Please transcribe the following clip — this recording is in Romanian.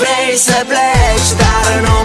Vrei să pleci, dar nu